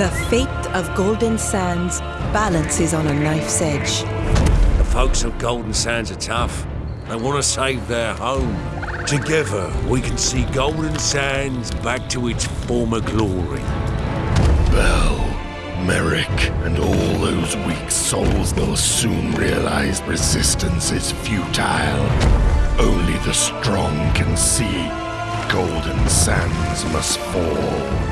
The fate of Golden Sands balances on a knife's edge. The folks of Golden Sands are tough. They want to save their home. Together, we can see Golden Sands back to its former glory. Bell, Merrick, and all those weak souls will soon realize resistance is futile. Only the strong can see Golden Sands must fall.